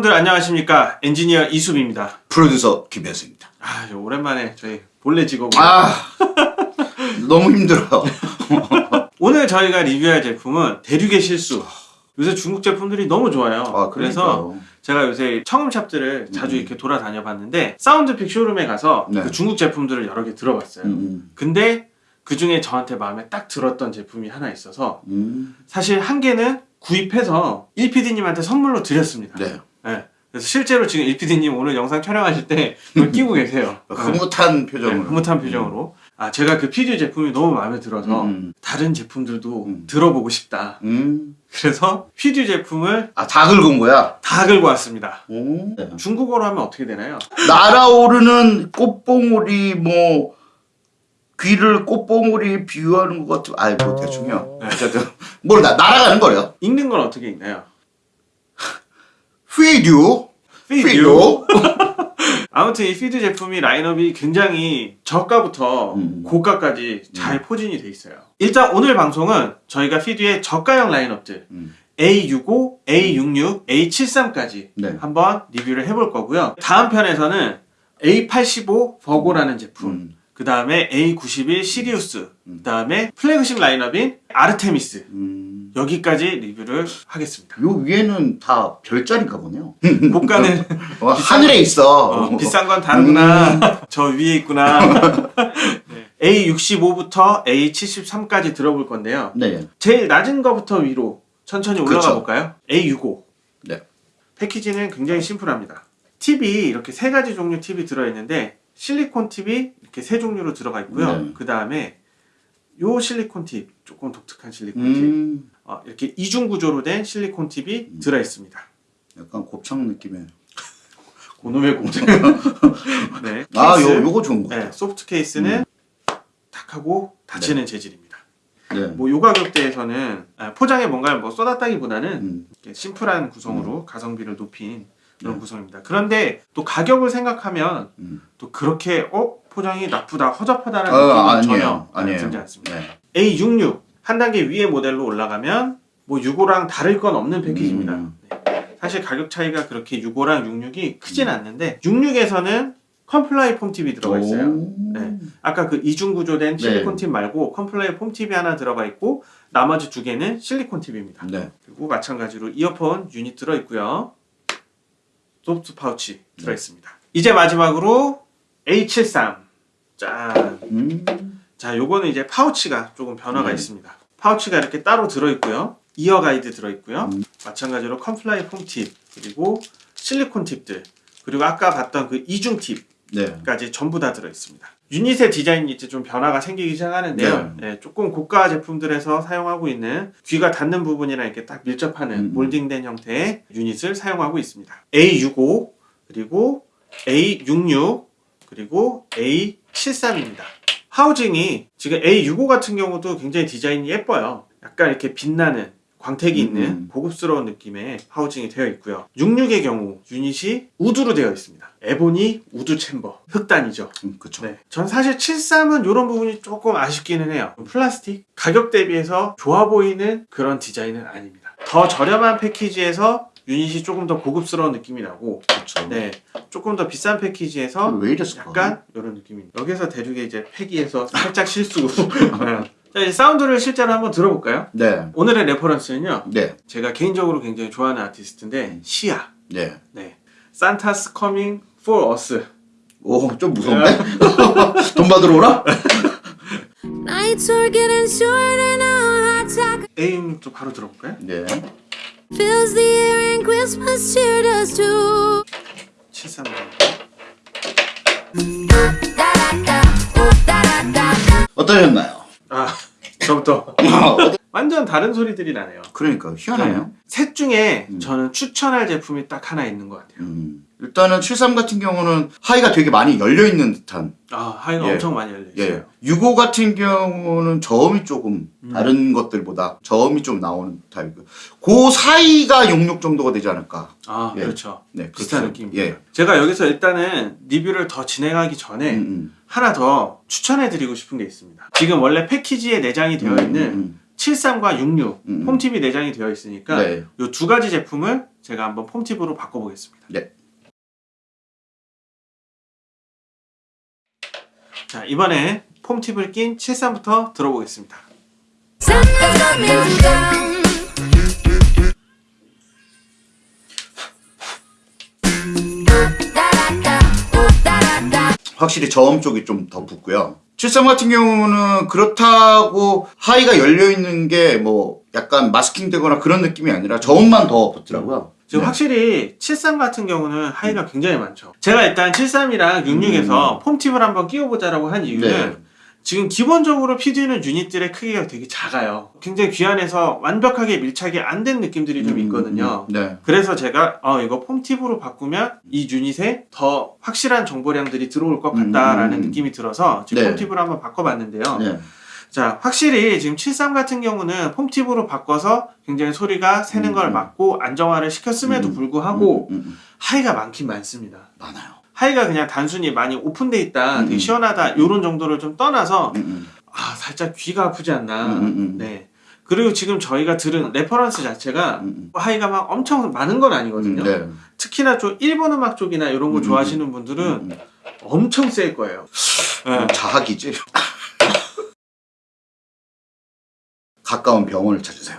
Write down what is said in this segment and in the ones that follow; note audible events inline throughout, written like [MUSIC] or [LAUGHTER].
여러분 여러분들 안녕하십니까? 엔지니어 이수빈입니다. 프로듀서 김현수입니다. 아 오랜만에 저희 본래 직업 아 너무 힘들어요. [LAUGHS] 오늘 저희가 리뷰할 제품은 대륙의 실수. 요새 중국 제품들이 너무 좋아요. 아, 그래서 제가 요새 청음샵들을 자주 이렇게 돌아다녀 봤는데 사운드픽 쇼룸에 가서 네. 그 중국 제품들을 여러 개 들어봤어요. 음, 근데 그 중에 저한테 마음에 딱 들었던 제품이 하나 있어서 음, 사실 한 개는 구입해서 1PD님한테 선물로 드렸습니다. 네. 네. 그래서 실제로 지금 1PD님 오늘 영상 촬영하실 때 이걸 [LAUGHS] 끼고 계세요 흐뭇한 네, 표정으로. 흐뭇한 표정으로 아 제가 그 PD 제품이 너무 마음에 들어서 음, 다른 제품들도 음. 들어보고 싶다 음. 그래서 PD 제품을 아 다 긁은 거야. 다 긁고 왔습니다 오. 네. 중국어로 하면 어떻게 되나요? 날아오르는 꽃봉오리 뭐 귀를 꽃봉오리 비유하는 것 같은. 아이 뭐 대충요. 네. 어쨌든 뭘 나, 날아가는 거래요. 읽는 건 어떻게 읽나요? 휘듀 휘듀. [LAUGHS] 아무튼 이 FIDUE 제품이 라인업이 굉장히 저가부터 음. 고가까지 잘 포진이 돼 있어요 일단 오늘 방송은 저희가 FIDUE의 저가형 라인업들 음. A65, A66, A73까지 네. 한번 리뷰를 해볼 거고요. 다음 편에서는 A85 버고라는 제품, 음. 그 다음에 A91 시리우스, 그 다음에 플래그십 라인업인 아르테미스 음. 여기까지 리뷰를 하겠습니다. 요 위에는 다 별자리인가 보네요. [LAUGHS] 고가는 어, [LAUGHS] 하늘에 있어. 어, 비싼 건 다르구나. 저 위에 있구나. [LAUGHS] 네. A65부터 A73까지 들어볼 건데요. 네. 제일 낮은 거부터 위로 천천히 올라가 그쵸. 볼까요? A65. 네. 패키지는 굉장히 심플합니다. 팁이 이렇게 세 가지 종류 팁이 들어있는데 실리콘 팁이 이렇게 세 종류로 들어가 있고요. 네. 그 다음에 요 실리콘 팁, 조금 독특한 실리콘 팁, 음. 어, 이렇게 이중 구조로 된 실리콘 팁이 음. 들어 있습니다. 약간 곱창 느낌의. [LAUGHS] 고놈의 공장. [LAUGHS] 네. 아, 케이스. 요 요거 좋은 거 네, 같아요. 소프트 케이스는 탁 하고 닫히는 재질입니다. 네. 뭐 요 가격대에서는 아, 포장에 뭔가를 뭐 쏟았다기보다는 음. 심플한 구성으로 가성비를 높인 그런 네. 구성입니다. 그런데 또 가격을 생각하면 음. 또 그렇게 어 포장이 나쁘다 허접하다는 어, 느낌은. 전혀 아니에요. 들지 않습니다. 네. A66 한 단계 위의 모델로 올라가면 뭐 65랑 다를 건 없는 패키지입니다. 음. 네. 사실 가격 차이가 그렇게 65랑 66이 크진 않는데 66에서는 컴플라이 foam tip이 들어가 있어요. 오. 네. 아까 그 이중 구조된 네. 실리콘 팁 말고 컴플라이 foam tip이 하나 들어가 있고 나머지 두 개는 실리콘 팁입니다. 네. 그리고 마찬가지로 이어폰 유닛 들어 있고요. soft 파우치 들어 있습니다. 이제 마지막으로 A73. 짠. 음. 자, 요거는 이제 파우치가 조금 변화가 네. 있습니다. 파우치가 이렇게 따로 들어 있고요. ear guide 들어 있고요. 음. 마찬가지로 컴플라이 foam tip, 그리고 실리콘 팁들, 그리고 아까 봤던 그 이중 팁 네. 까지 전부 다 들어 있습니다. 유닛의 디자인이 이제 좀 변화가 생기기 시작하는데요. 네, 조금 고가 제품들에서 사용하고 있는 귀가 닿는 부분이랑 이렇게 딱 밀접하는 음. 몰딩된 형태의 유닛을 사용하고 있습니다. A65 그리고 A66 그리고 A73입니다. 하우징이 지금 A65 같은 경우도 굉장히 디자인이 예뻐요. 약간 이렇게 빛나는 광택이 있는 음. 고급스러운 느낌의 하우징이 되어 있고요. 66의 경우 유닛이 wood로 되어 있습니다. ebony wood chamber 흑단이죠. 음, 그쵸. 네. 전 사실 73은 이런 부분이 조금 아쉽기는 해요. 플라스틱 가격 대비해서 좋아 보이는 그런 디자인은 아닙니다. 더 저렴한 패키지에서 유닛이 조금 더 고급스러운 느낌이 나고 그쵸. 네. 조금 더 비싼 패키지에서? 약간 이런 느낌입니다. 여기서 대륙의 이제 패기에서 살짝 실수. [LAUGHS] 네. 자, 이제 사운드를 실제로 한번 들어볼까요? 네. 오늘의 레퍼런스는요. 네. 제가 개인적으로 굉장히 좋아하는 아티스트인데 시아. 네. 네. Santa's coming for us. 오, 좀 무서운데? [LAUGHS] 돈 받으러 오라? Talk A6도 바로 들어볼까요? 네. fills the air and Christmas cheer does too. 73. 어떠셨나요? 아, 저부터. [LAUGHS] 완전 다른 소리들이 나네요. 그러니까 희한하네요. 셋 중에 음. 저는 추천할 제품이 딱 하나 있는 것 같아요. 음. 일단은 73 같은 경우는 high가 되게 많이 열려 있는 듯한. 아, high가 예. 엄청 많이 열려 있어요. 예. 65 같은 경우는 저음이 조금 음. 다른 것들보다 저음이 좀 나오는 타입이고. 그 사이가 66 정도가 되지 않을까. 아, 예. 그렇죠. 네. 비슷한 그렇죠. 느낌입니다. 예. 제가 여기서 일단은 리뷰를 더 진행하기 전에 음, 음. 하나 더 추천해 드리고 싶은 게 있습니다. 지금 원래 패키지에 내장이 되어 음, 있는 음, 73과 66 음, 음. 홈팁이 내장이 되어 있으니까 네. 이두 가지 제품을 제가 한번 폼팁으로 바꿔보겠습니다. 네. 자 이번에 폼팁을 낀 73부터 들어보겠습니다. 확실히 저음 쪽이 좀 더 붙고요. 73 같은 경우는 그렇다고 하이가 열려 있는 게 뭐 약간 마스킹 되거나 그런 느낌이 아니라 저음만 더 붙더라고요. 지금 네. 확실히 73 같은 경우는 하이가 굉장히 많죠. 제가 일단 73이랑 66에서 폼팁을 한번 끼워보자라고 한 이유는 네. 지금 기본적으로 PD는 유닛들의 크기가 되게 작아요. 굉장히 귀한해서 완벽하게 밀착이 안 된 느낌들이 좀 있거든요. 음, 네. 그래서 제가 어 이거 폼팁으로 바꾸면 이 유닛에 더 확실한 정보량들이 들어올 것 같다라는 음. 느낌이 들어서 지금 네. 폼팁으로 한번 바꿔봤는데요. 네. 자, 확실히 지금 73 같은 경우는 foam tip으로 바꿔서 굉장히 소리가 새는 음. 걸 막고 안정화를 시켰음에도 음. 불구하고 음, 음, 음. high가 많긴 많습니다. 많아요. high가 그냥 단순히 많이 오픈돼 있다, 되게 음. 시원하다 이런 정도를 좀 떠나서 음, 음. 아 살짝 귀가 아프지 않나. 음, 음, 음. 네. 그리고 지금 저희가 들은 레퍼런스 자체가 음, 음. high가 막 엄청 많은 건 아니거든요. 네. 특히나 좀 일본 음악 쪽이나 이런 거 음, 좋아하시는 분들은 음, 음. 엄청 셀 거예요. 네. 자학이지. [LAUGHS] 가까운 병원을 찾으세요.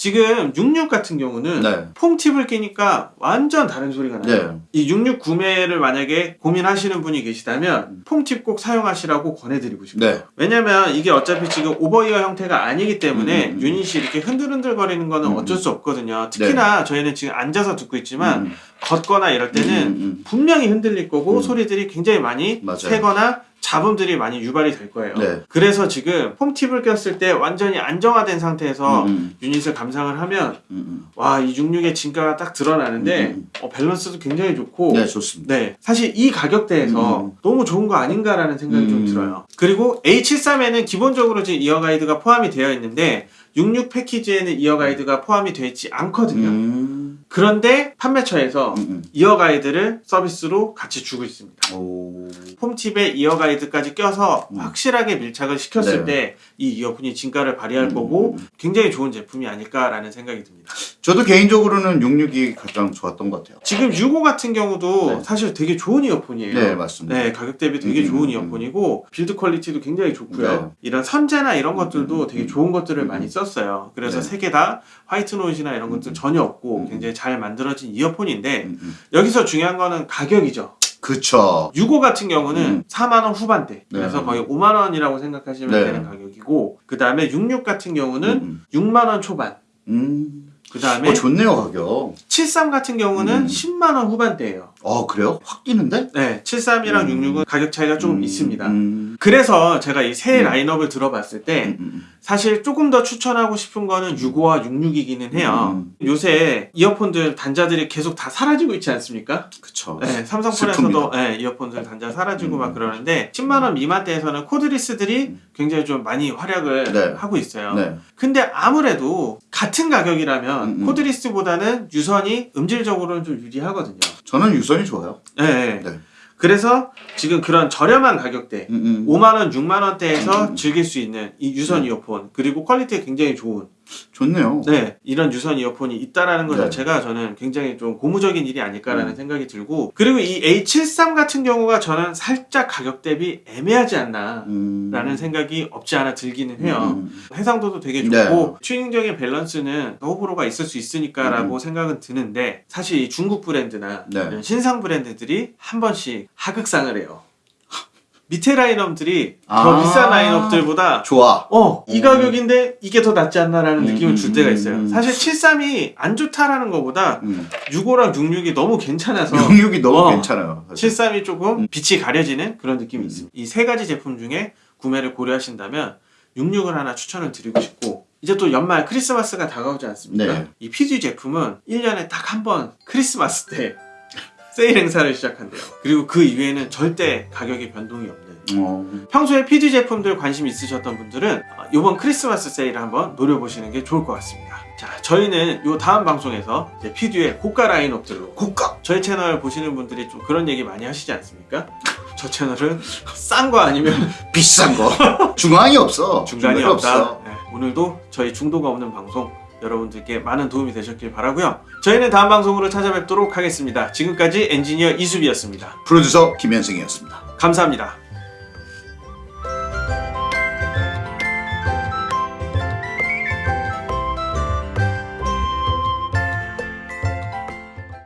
지금 66 같은 경우는 네. 폼팁을 끼니까 완전 다른 소리가 나요. 네. 이66 구매를 만약에 고민하시는 분이 계시다면 음. 폼팁 꼭 사용하시라고 권해드리고 싶어요. 네. 왜냐면 이게 어차피 지금 오버이어 형태가 아니기 때문에 음, 음, 음. 유닛이 이렇게 흔들흔들 거리는 거는 음, 어쩔 수 없거든요. 특히나 저희는 지금 앉아서 듣고 있지만 음, 걷거나 이럴 때는 분명히 흔들릴 거고 음. 소리들이 굉장히 많이 맞아요. 새거나 잡음들이 많이 유발이 될 거예요. 네. 그래서 지금 foam tip을 꼈을 때 완전히 안정화된 상태에서 음, 유닛을 감상을 하면 음, 음. 와 이 66의 진가가 딱 드러나는데. 어, 밸런스도 굉장히 좋고 네, 좋습니다. 네, 사실 이 가격대에서 음. 너무 좋은 거 아닌가라는 생각이 좀 음. 들어요. 그리고 A73에는 기본적으로 지금 ear guide가 포함이 되어 있는데 66 패키지에는 ear guide가 포함이 되어 있지 않거든요. 음, 그런데 판매처에서 음, 음. ear guide를 서비스로 같이 주고 있습니다. 오. foam tip에 ear guide까지 껴서 음. 확실하게 밀착을 시켰을 네. 때 이 이어폰이 진가를 발휘할 음. 거고 굉장히 좋은 제품이 아닐까라는 생각이 듭니다. 저도 개인적으로는 66이 가장 좋았던 것 같아요. 지금 65 같은 경우도 네. 사실 되게 좋은 이어폰이에요. 네, 맞습니다. 네, 가격 대비 되게 음, 좋은 음, 이어폰이고 build quality도 굉장히 좋고요. 네. 이런 선재나 이런 것들도 음, 되게 음, 좋은 것들을 음, 많이 썼어요. 그래서 네. 세개 다 white noise나 이런 것들 전혀 없고 음. 굉장히 잘 만들어진 이어폰인데 음, 음. 여기서 중요한 거는 가격이죠. 그쵸. 65 같은 경우는 음. 4만 원 후반대. 그래서 네. 거의 5만 원이라고 생각하시면 네. 되는 가격이고 그 다음에 66 같은 경우는 음, 6만 원 초반. 음. 그다음에 어, 좋네요, 가격. 73 같은 경우는 음. 10만 원 후반대예요. 어, 그래요? 확 뛰는데? 네, 73이랑 음. 66은 가격 차이가 좀 음, 있습니다. 음, 그래서 제가 이 세 음. 라인업을 들어봤을 때 음, 음, 사실 조금 더 추천하고 싶은 거는 65와 66이기는 해요. 음. 요새 이어폰들 단자들이 계속 다 사라지고 있지 않습니까? 그쵸. 네, 삼성폰에서도. 네, 이어폰들 단자 사라지고 음. 막 그러는데 10만 원 미만대에서는 cordless들이 음. 굉장히 좀 많이 활약을 네. 하고 있어요. 네. 근데 아무래도 같은 가격이라면. cordless보다는 유선이 음질적으로는 좀 유리하거든요. 저는 유선이 좋아요. 네. 네. 네. 그래서 지금 그런 저렴한 가격대 음, 음. 5만 원, 6만 원대에서 음. 즐길 수 있는 이 유선 네. 이어폰 그리고 quality가 굉장히 좋은 좋네요. 네 이런 유선 이어폰이 있다라는 것 네. 자체가 저는 굉장히 좀 고무적인 일이 아닐까라는 음. 생각이 들고 그리고 이 A73 같은 경우가 저는 살짝 가격 대비 애매하지 않나 음. 라는 생각이 없지 않아 들기는 해요. 음, 음. 해상도도 되게 네. 좋고 튜닝적인 밸런스는 호불호가 있을 수 있으니까라고 음. 생각은 드는데 사실 이 중국 브랜드나 네. 신상 브랜드들이 한 번씩 하극상을 해요. 밑에 라인업들이 더 아. 비싼 라인업들보다 좋아. 어, 이 음. 가격인데 이게 더 낫지 않나라는 음, 느낌을 줄 음, 때가 음, 있어요. 음. 사실 73이 안 좋다라는 것보다 음. 65랑 66이 너무 괜찮아서 66이 너무 어. 괜찮아요. 사실. 73이 조금 음. 빛이 가려지는 그런 느낌이 음. 있습니다. 이 세 가지 제품 중에 구매를 고려하신다면 66을 하나 추천을 드리고 싶고 이제 또 연말 크리스마스가 다가오지 않습니까? 네. 이 PG 제품은 1년에 딱 한 번 크리스마스 때 세일 행사를 시작한대요. 그리고 그 이후에는 절대 가격이 변동이 없는 어. 평소에 PD 제품들 관심 있으셨던 분들은 어, 이번 크리스마스 세일을 한번 노려보시는 게 좋을 것 같습니다. 자, 저희는 이 다음 방송에서 PD의 고가 라인업들로 고가. 저희 채널 보시는 분들이 좀 그런 얘기 많이 하시지 않습니까? 저 채널은 싼 거 아니면 [LAUGHS] 비싼 거. 중앙이 없어. 중간이 중간이 없다. 없어. 네, 오늘도 저희 중도가 없는 방송 여러분들께 많은 도움이 되셨길 바라고요. 저희는 다음 방송으로 찾아뵙도록 하겠습니다. 지금까지 엔지니어 이수비였습니다. 프로듀서 김현승이었습니다. 감사합니다.